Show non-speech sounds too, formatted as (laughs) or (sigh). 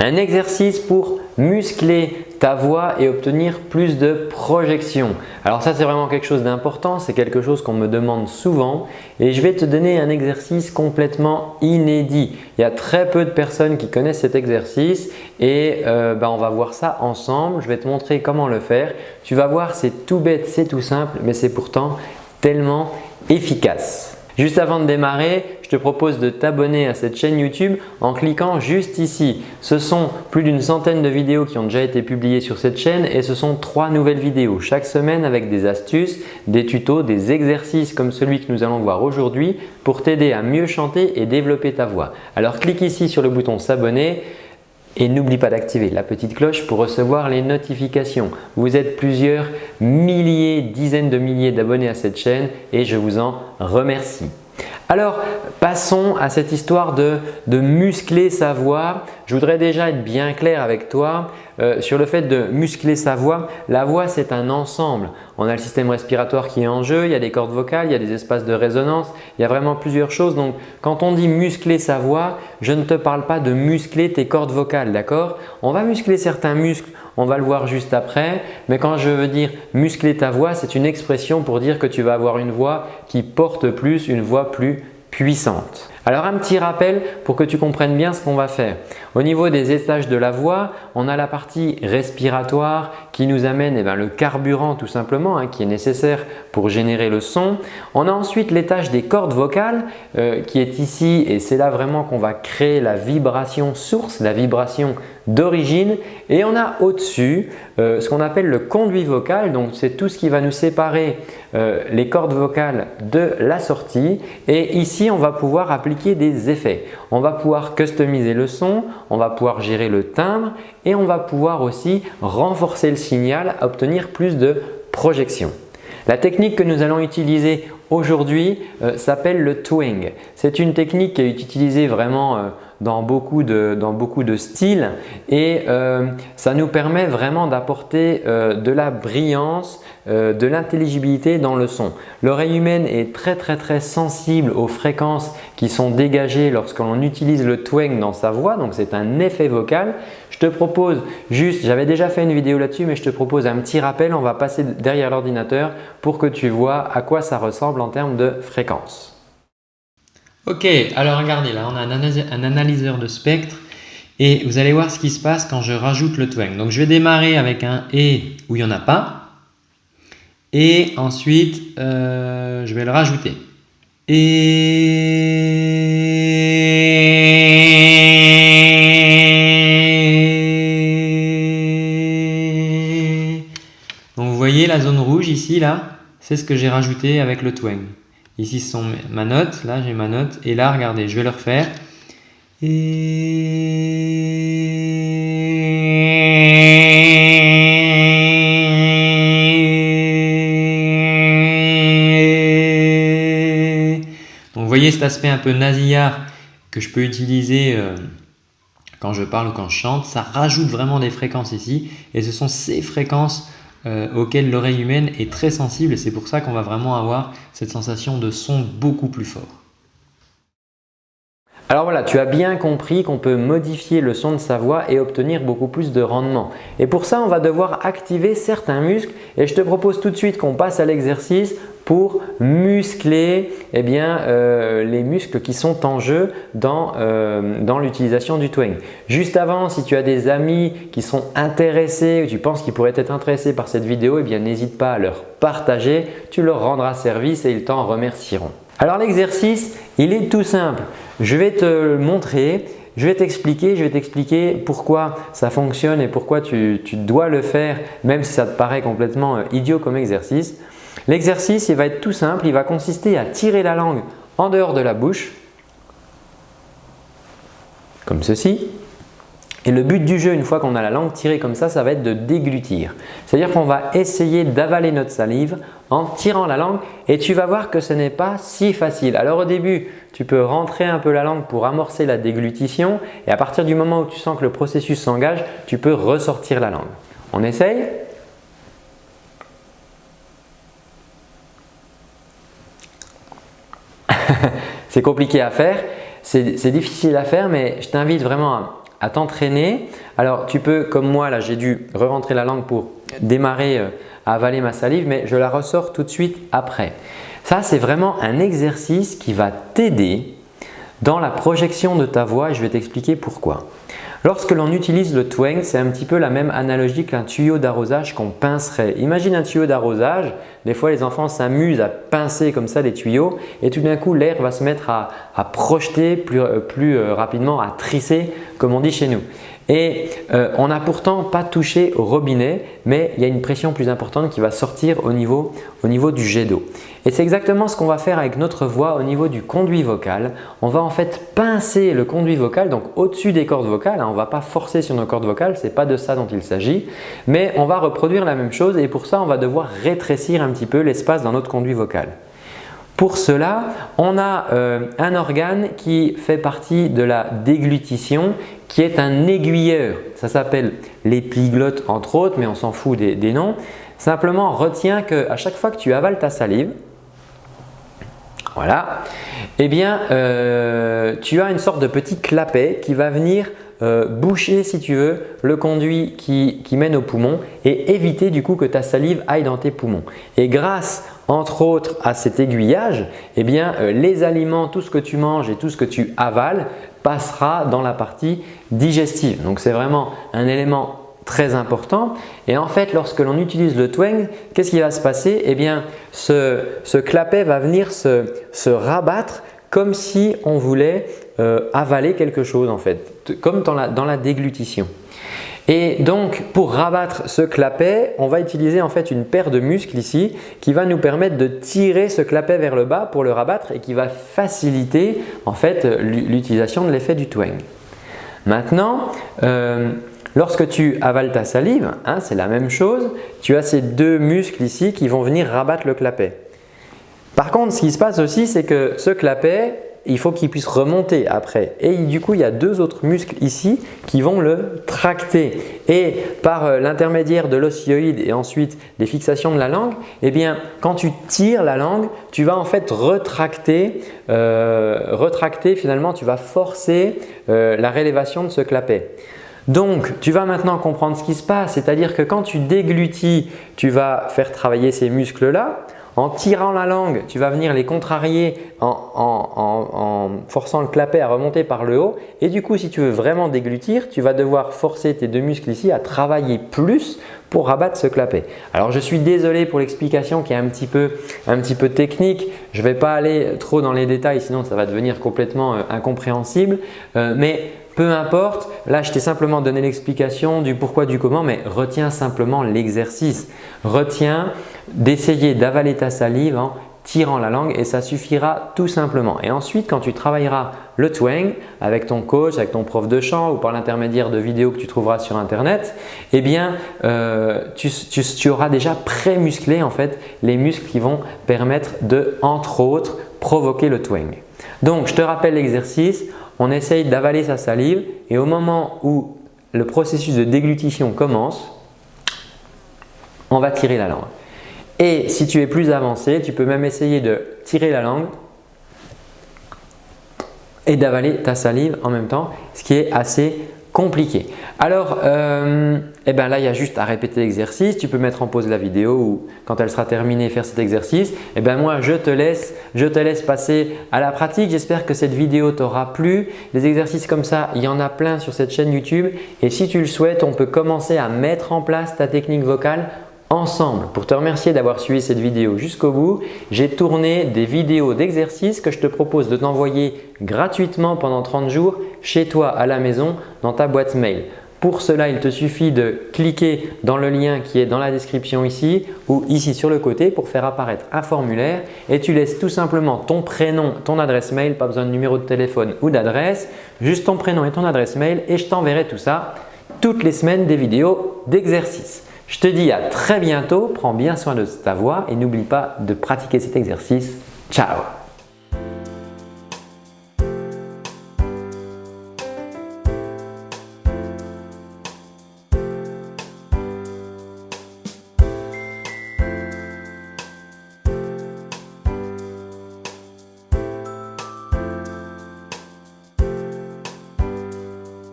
Un exercice pour muscler ta voix et obtenir plus de projection. Alors ça c'est vraiment quelque chose d'important, c'est quelque chose qu'on me demande souvent et je vais te donner un exercice complètement inédit. Il y a très peu de personnes qui connaissent cet exercice et euh, ben, on va voir ça ensemble. Je vais te montrer comment le faire. Tu vas voir c'est tout bête, c'est tout simple mais c'est pourtant tellement efficace. Juste avant de démarrer, je te propose de t'abonner à cette chaîne YouTube en cliquant juste ici. Ce sont plus d'une centaine de vidéos qui ont déjà été publiées sur cette chaîne et ce sont trois nouvelles vidéos chaque semaine avec des astuces, des tutos, des exercices comme celui que nous allons voir aujourd'hui pour t'aider à mieux chanter et développer ta voix. Alors clique ici sur le bouton s'abonner et n'oublie pas d'activer la petite cloche pour recevoir les notifications. Vous êtes plusieurs milliers, dizaines de milliers d'abonnés à cette chaîne et je vous en remercie. Alors, passons à cette histoire de, muscler sa voix. Je voudrais déjà être bien clair avec toi euh, sur le fait de muscler sa voix. La voix, c'est un ensemble. On a le système respiratoire qui est en jeu, il y a des cordes vocales, il y a des espaces de résonance, il y a vraiment plusieurs choses. Donc, quand on dit muscler sa voix, je ne te parle pas de muscler tes cordes vocales, d'accord? On va muscler certains muscles, on va le voir juste après. Mais quand je veux dire muscler ta voix, c'est une expression pour dire que tu vas avoir une voix qui porte plus, une voix plus puissante. Alors un petit rappel pour que tu comprennes bien ce qu'on va faire. Au niveau des étages de la voix, on a la partie respiratoire qui nous amène eh ben, le carburant tout simplement hein, qui est nécessaire pour générer le son. On a ensuite l'étage des cordes vocales euh, qui est ici et c'est là vraiment qu'on va créer la vibration source, la vibration d'origine et on a au-dessus euh, ce qu'on appelle le conduit vocal. Donc c'est tout ce qui va nous séparer euh, les cordes vocales de la sortie et ici on va pouvoir appliquer des effets. On va pouvoir customiser le son, on va pouvoir gérer le timbre et on va pouvoir aussi renforcer le signal, obtenir plus de projection. La technique que nous allons utiliser aujourd'hui euh, s'appelle le twing. C'est une technique qui est utilisée vraiment euh, dans beaucoup de, dans beaucoup de styles et euh, ça nous permet vraiment d'apporter de la brillance, de l'intelligibilité dans le son. L'oreille humaine est très très très sensible aux fréquences qui sont dégagées lorsqu'on utilise le twang dans sa voix, donc c'est un effet vocal. Je te propose juste, j'avais déjà fait une vidéo là-dessus mais je te propose un petit rappel, on va passer derrière l'ordinateur pour que tu vois à quoi ça ressemble en termes de fréquences. Ok, alors regardez là, on a un, analyseur de spectre et vous allez voir ce qui se passe quand je rajoute le twang. Donc je vais démarrer avec un et où il n'y en a pas et ensuite euh, je vais le rajouter. Et donc vous voyez la zone rouge ici là, c'est ce que j'ai rajouté avec le twang. Ici, ce sont ma note. Là, j'ai ma note. Et là, regardez, je vais le refaire. Donc, vous voyez cet aspect un peu nasillard que je peux utiliser euh, quand je parle ou quand je chante. Ça rajoute vraiment des fréquences ici. Et ce sont ces fréquences euh, auquel l'oreille humaine est très sensible et c'est pour ça qu'on va vraiment avoir cette sensation de son beaucoup plus fort. Alors voilà, tu as bien compris qu'on peut modifier le son de sa voix et obtenir beaucoup plus de rendement. Et pour ça, on va devoir activer certains muscles et je te propose tout de suite qu'on passe à l'exercice pour muscler eh bien, euh, les muscles qui sont en jeu dans, euh, dans l'utilisation du twang. Juste avant, si tu as des amis qui sont intéressés ou tu penses qu'ils pourraient être intéressés par cette vidéo, eh n'hésite pas à leur partager, tu leur rendras service et ils t'en remercieront. Alors l'exercice, il est tout simple. Je vais te le montrer, je vais t'expliquer, je vais t'expliquer pourquoi ça fonctionne et pourquoi tu, dois le faire même si ça te paraît complètement euh, idiot comme exercice. L'exercice, il va être tout simple, il va consister à tirer la langue en dehors de la bouche, comme ceci. Et le but du jeu, une fois qu'on a la langue tirée comme ça, ça va être de déglutir. C'est-à-dire qu'on va essayer d'avaler notre salive en tirant la langue et tu vas voir que ce n'est pas si facile. Alors au début, tu peux rentrer un peu la langue pour amorcer la déglutition et à partir du moment où tu sens que le processus s'engage, tu peux ressortir la langue. On essaye? (laughs) C'est compliqué à faire, c'est difficile à faire mais je t'invite vraiment à t'entraîner. Alors tu peux comme moi là j'ai dû re-rentrer la langue pour démarrer euh, avaler ma salive mais je la ressors tout de suite après. Ça c'est vraiment un exercice qui va t'aider dans la projection de ta voix et je vais t'expliquer pourquoi. Lorsque l'on utilise le twang, c'est un petit peu la même analogie qu'un tuyau d'arrosage qu'on pincerait. Imagine un tuyau d'arrosage, des fois les enfants s'amusent à pincer comme ça les tuyaux et tout d'un coup l'air va se mettre à, projeter plus, euh, euh, rapidement, à trisser comme on dit chez nous. Et euh, on n'a pourtant pas touché au robinet, mais il y a une pression plus importante qui va sortir au niveau, au niveau du jet d'eau. Et c'est exactement ce qu'on va faire avec notre voix au niveau du conduit vocal. On va en fait pincer le conduit vocal, donc au-dessus des cordes vocales. Hein. on ne va pas forcer sur nos cordes vocales, ce n'est pas de ça dont il s'agit. Mais on va reproduire la même chose et pour ça, on va devoir rétrécir un petit peu l'espace dans notre conduit vocal. Pour cela, on a euh, un organe qui fait partie de la déglutition qui est un aiguilleur. Ça s'appelle l'épiglotte entre autres, mais on s'en fout des, noms. Simplement, retiens qu'à chaque fois que tu avales ta salive, voilà, eh bien, euh, tu as une sorte de petit clapet qui va venir euh, boucher si tu veux le conduit qui, mène au poumon et éviter du coup que ta salive aille dans tes poumons. Et grâce entre autres à cet aiguillage, eh bien, euh, les aliments, tout ce que tu manges et tout ce que tu avales passera dans la partie digestive. Donc c'est vraiment un élément très important. Et en fait, lorsque l'on utilise le twang, qu'est-ce qui va se passer? Eh bien, ce, ce clapet va venir se, se rabattre comme si on voulait euh, avaler quelque chose en fait, comme dans la, déglutition. Et donc pour rabattre ce clapet, on va utiliser en fait une paire de muscles ici qui va nous permettre de tirer ce clapet vers le bas pour le rabattre et qui va faciliter en fait l'utilisation de l'effet du twang. Maintenant, euh, lorsque tu avales ta salive, hein, c'est la même chose, tu as ces deux muscles ici qui vont venir rabattre le clapet. Par contre, ce qui se passe aussi, c'est que ce clapet, il faut qu'il puisse remonter après. Et du coup, il y a deux autres muscles ici qui vont le tracter. Et par euh, l'intermédiaire de l'osioïde et ensuite des fixations de la langue, eh bien, quand tu tires la langue, tu vas en fait retracter, euh, retracter finalement, tu vas forcer euh, la rélévation de ce clapet. Donc, tu vas maintenant comprendre ce qui se passe, c'est-à-dire que quand tu déglutis, tu vas faire travailler ces muscles-là. En tirant la langue, tu vas venir les contrarier en, forçant le clapet à remonter par le haut. Et du coup, si tu veux vraiment déglutir, tu vas devoir forcer tes deux muscles ici à travailler plus pour rabattre ce clapet. Alors, je suis désolé pour l'explication qui est un petit peu, technique. Je ne vais pas aller trop dans les détails, sinon ça va devenir complètement euh, incompréhensible. Euh, mais peu importe, là je t'ai simplement donné l'explication du pourquoi, du comment, mais retiens simplement l'exercice. Retiens d'essayer d'avaler ta salive en tirant la langue et ça suffira tout simplement. Et ensuite, quand tu travailleras le twang avec ton coach, avec ton prof de chant ou par l'intermédiaire de vidéos que tu trouveras sur internet, eh bien, euh, tu, auras déjà pré-musclé en fait les muscles qui vont permettre de, entre autres, provoquer le twang. Donc, je te rappelle l'exercice on essaye d'avaler sa salive et au moment où le processus de déglutition commence, on va tirer la langue. Et si tu es plus avancé, tu peux même essayer de tirer la langue et d'avaler ta salive en même temps, ce qui est assez compliqué. Alors, euh, eh ben là, il y a juste à répéter l'exercice. Tu peux mettre en pause la vidéo ou quand elle sera terminée, faire cet exercice. Eh ben moi, je te laisse, je te laisse passer à la pratique. J'espère que cette vidéo t'aura plu. Des exercices comme ça, il y en a plein sur cette chaîne YouTube. Et si tu le souhaites, on peut commencer à mettre en place ta technique vocale ensemble. Pour te remercier d'avoir suivi cette vidéo jusqu'au bout, j'ai tourné des vidéos d'exercices que je te propose de t'envoyer gratuitement pendant 30 jours chez toi à la maison dans ta boîte mail. Pour cela, il te suffit de cliquer dans le lien qui est dans la description ici ou ici sur le côté pour faire apparaître un formulaire et tu laisses tout simplement ton prénom, ton adresse mail, pas besoin de numéro de téléphone ou d'adresse, juste ton prénom et ton adresse mail et je t'enverrai tout ça toutes les semaines des vidéos d'exercice. Je te dis à très bientôt, prends bien soin de ta voix et n'oublie pas de pratiquer cet exercice. Ciao